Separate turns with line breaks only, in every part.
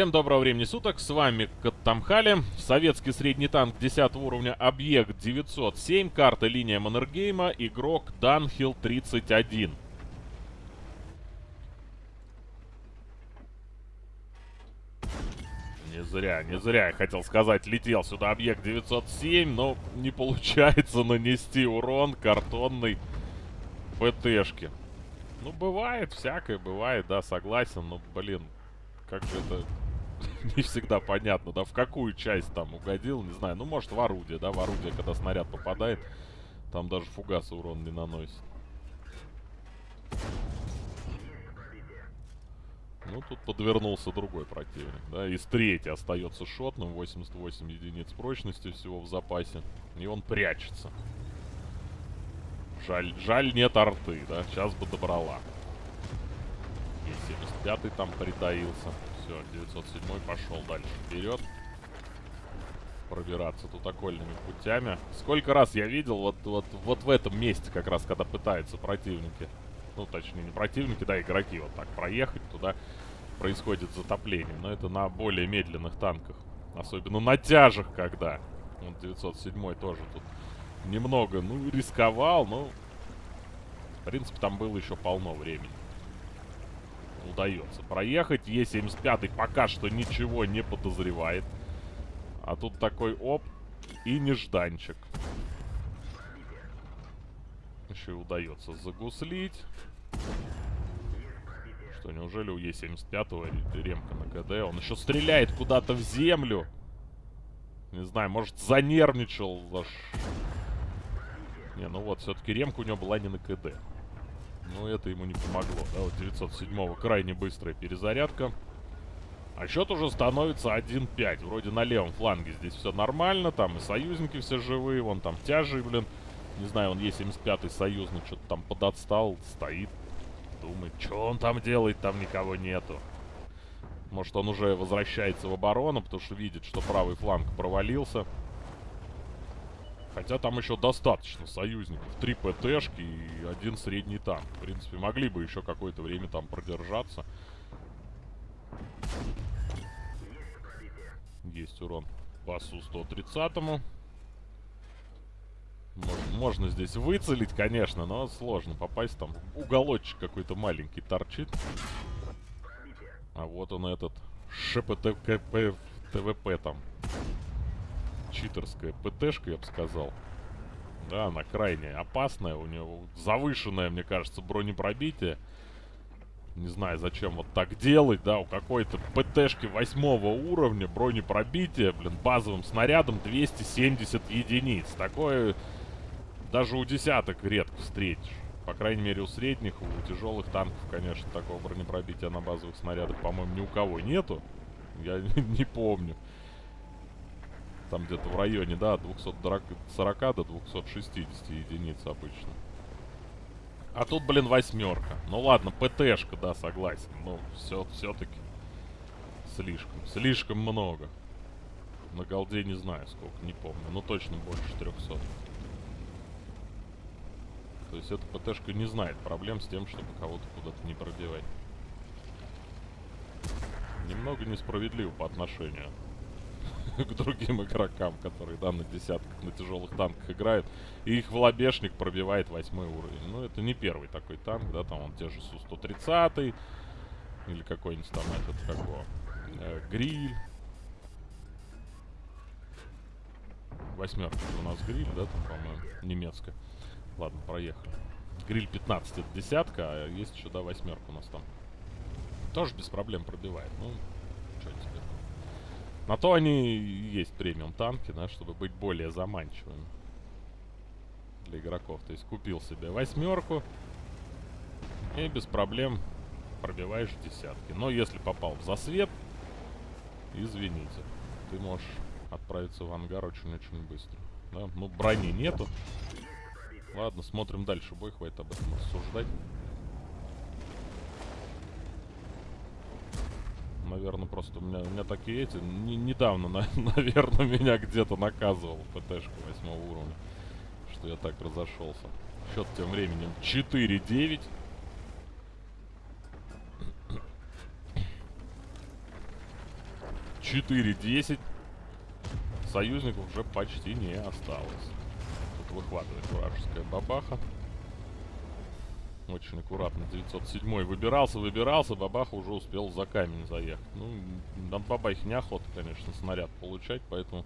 Всем доброго времени суток, с вами Каттамхали, советский средний танк 10 уровня, объект 907, карта линия Маннергейма, игрок Данхил 31. Не зря, не зря, я хотел сказать, летел сюда объект 907, но не получается нанести урон картонной ПТшке. Ну, бывает, всякое бывает, да, согласен, но, блин, как же это не всегда понятно, да, в какую часть там угодил, не знаю. Ну, может, в орудие, да, в орудие, когда снаряд попадает, там даже фугасы урон не наносит. Ну, тут подвернулся другой противник, да, из третьей остается шотным, 88 единиц прочности всего в запасе, и он прячется. Жаль, жаль нет арты, да, сейчас бы добрала. И 75-й там притаился. Все, 907 пошел дальше вперед. Пробираться тут окольными путями. Сколько раз я видел вот, вот, вот в этом месте, как раз, когда пытаются противники, ну, точнее, не противники, да, игроки вот так проехать, туда происходит затопление. Но это на более медленных танках. Особенно на тяжах, когда. Вот 907 тоже тут немного, ну, рисковал, но... В принципе, там было еще полно времени удается проехать. Е75 пока что ничего не подозревает. А тут такой оп и нежданчик. Еще и удается загуслить. Что, неужели у Е75 ремка на КД? Он еще стреляет куда-то в землю. Не знаю, может занервничал. Не, ну вот, все-таки ремка у него была не на КД. Но это ему не помогло. Да, вот 907-го крайне быстрая перезарядка. А счет уже становится 1-5. Вроде на левом фланге здесь все нормально. Там и союзники все живые. Вон там тяжи, блин. Не знаю, он Е75-й союзный что-то там подотстал. Стоит. Думает, что он там делает, там никого нету. Может, он уже возвращается в оборону, потому что видит, что правый фланг провалился. Хотя там еще достаточно союзников. Три ПТшки и один средний танк. В принципе, могли бы еще какое-то время там продержаться. Есть урон по Су-130. Можно, можно здесь выцелить, конечно, но сложно попасть. Там уголочек какой-то маленький торчит. А вот он этот ШПТКП ТВП там читерская ПТшка, я бы сказал. Да, она крайне опасная. У нее завышенное, мне кажется, бронепробитие. Не знаю, зачем вот так делать, да, у какой-то ПТшки восьмого уровня бронепробитие, блин, базовым снарядом 270 единиц. Такое даже у десяток редко встретишь. По крайней мере, у средних, у тяжелых танков, конечно, такого бронепробития на базовых снарядах, по-моему, ни у кого нету. Я не помню. Там где-то в районе, да, 240 до 260 единиц обычно. А тут, блин, восьмерка. Ну ладно, ПТшка, да, согласен. Но все, все-таки слишком, слишком много. На голде не знаю сколько, не помню. Но точно больше 300. То есть эта ПТшка не знает проблем с тем, чтобы кого-то куда-то не пробивать. Немного несправедливо по отношению к другим игрокам, которые, да, на десятках, на тяжелых танках играют. И их волобешник пробивает восьмой уровень. Ну, это не первый такой танк, да, там он те же Су-130 или какой-нибудь там этот, какого, э, Гриль. Восьмерка у нас гриль, да, там, по-моему, немецкая. Ладно, проехали. Гриль 15 это десятка, а есть еще, да, восьмерка у нас там. Тоже без проблем пробивает. Ну, что теперь. На то они и есть премиум танки, да, чтобы быть более заманчивыми для игроков. То есть купил себе восьмерку и без проблем пробиваешь десятки. Но если попал в засвет, извините, ты можешь отправиться в ангар очень-очень быстро. Да? Ну, брони нету. Ладно, смотрим дальше бой, хватит об этом рассуждать. Наверное, просто у меня, у меня такие эти... Не, недавно, на, наверное, меня где-то наказывал ПТшка 8 уровня. Что я так разошелся. Счет тем временем 4-9. 4-10. Союзников уже почти не осталось. Тут выхватывает вражеская бабаха. Очень аккуратно 907 выбирался, выбирался, бабаха уже успел за камень заехать. Ну, на бабахе неохота, конечно, снаряд получать, поэтому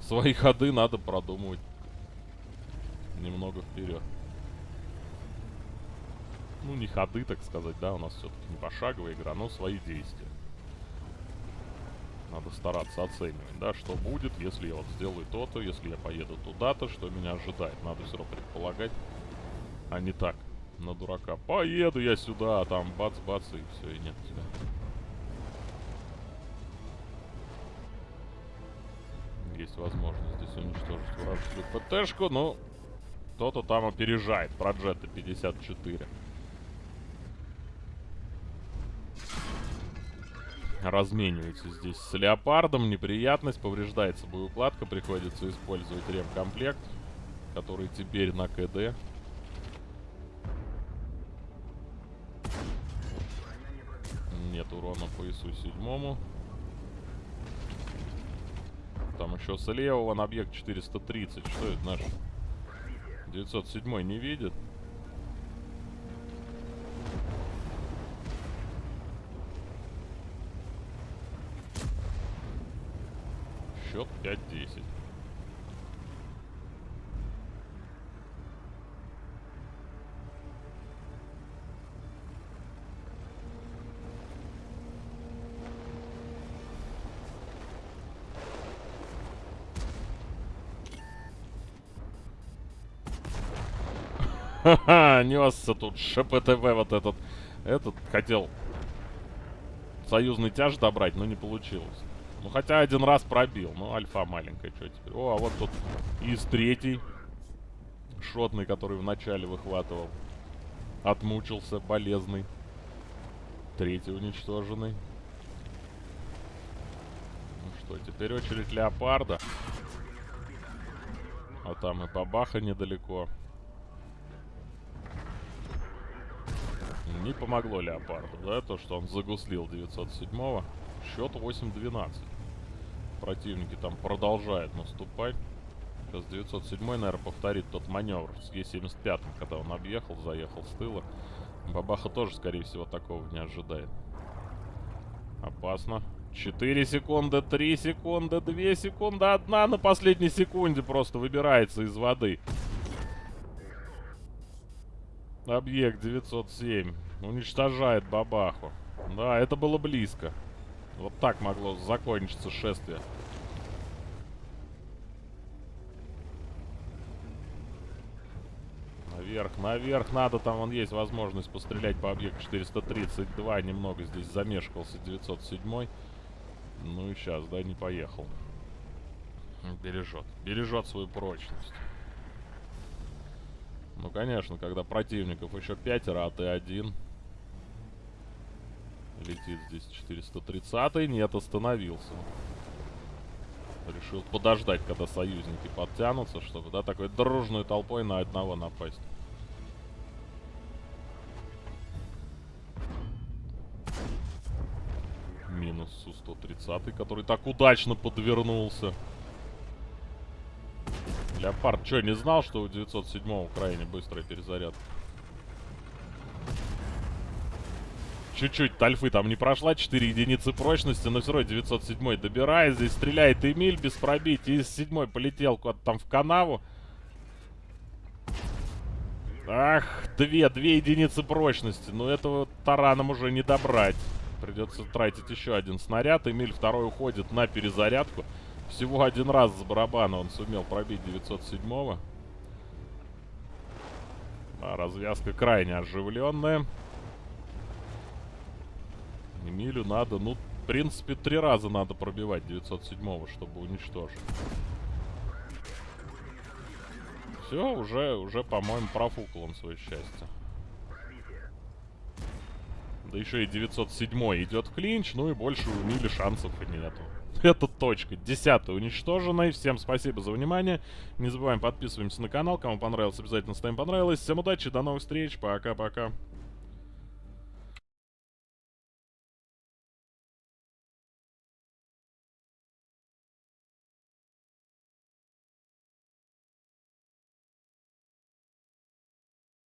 свои ходы надо продумывать немного вперед. Ну, не ходы, так сказать, да, у нас все-таки не пошаговая игра, но свои действия. Надо стараться оценивать, да, что будет, если я вот сделаю то-то, если я поеду туда-то, что меня ожидает. Надо все равно предполагать, а не так, на дурака. Поеду я сюда, а там бац-бац и все, и нет тебя. Есть возможность здесь уничтожить вражескую ПТшку, но кто-то там опережает. Проджета 54. разменивается здесь с леопардом. Неприятность, повреждается боеукладка, приходится использовать ремкомплект, который теперь на КД. Нет урона по ИСу седьмому. Там еще слева вон объект 430. Что это наш? 907 не видит. Счет 5-10. Ха-ха, несся тут ШПТВ вот этот. Этот хотел союзный тяж добрать, но не получилось. Ну, хотя один раз пробил. Ну, альфа маленькая, что теперь? О, а вот тут из третий. Шотный, который вначале выхватывал. Отмучился, болезный. Третий уничтоженный. Ну что, теперь очередь леопарда. А там и бабаха недалеко. Не помогло леопарду, да, то, что он загуслил 907-го. Счет 8-12. Противники там продолжают наступать. Сейчас 907 наверное, повторит тот маневр с Е75, когда он объехал, заехал с тыла. Бабаха тоже, скорее всего, такого не ожидает. Опасно. 4 секунды, 3 секунды, 2 секунды, одна на последней секунде просто выбирается из воды. Объект 907 уничтожает бабаху. Да, это было близко. Вот так могло закончиться шествие. Наверх, наверх надо, там вон есть возможность пострелять по объекту 432. Немного здесь замешкался 907. Ну и сейчас, да, не поехал. Бережет. Бережет свою прочность. Ну, конечно, когда противников еще пятеро, а ты один... Летит здесь 430 Нет, остановился. Решил подождать, когда союзники подтянутся, чтобы, да, такой дружной толпой на одного напасть. Минус Су-130, который так удачно подвернулся. Леопард что, не знал, что у 907 крайне быстрая перезарядка? Чуть-чуть тальфы там не прошла, 4 единицы прочности, но все равно 907 добирает. Здесь стреляет Эмиль без пробития. Из 7 полетел куда-то там в канаву. Ах, две, две единицы прочности. Но этого тараном уже не добрать. Придется тратить еще один снаряд. Эмиль второй уходит на перезарядку. Всего один раз с барабана он сумел пробить 907-го. А, развязка крайне оживленная. Эмилю надо, ну, в принципе, три раза надо пробивать 907-го, чтобы уничтожить. Все, уже, уже, по-моему, профукал он свое счастье. Да еще и 907 идет клинч, ну и больше у Мили шансов и нету. Это точка. Десятая уничтожена. Всем спасибо за внимание. Не забываем подписываемся на канал. Кому понравилось, обязательно ставим понравилось. Всем удачи, до новых встреч. Пока-пока.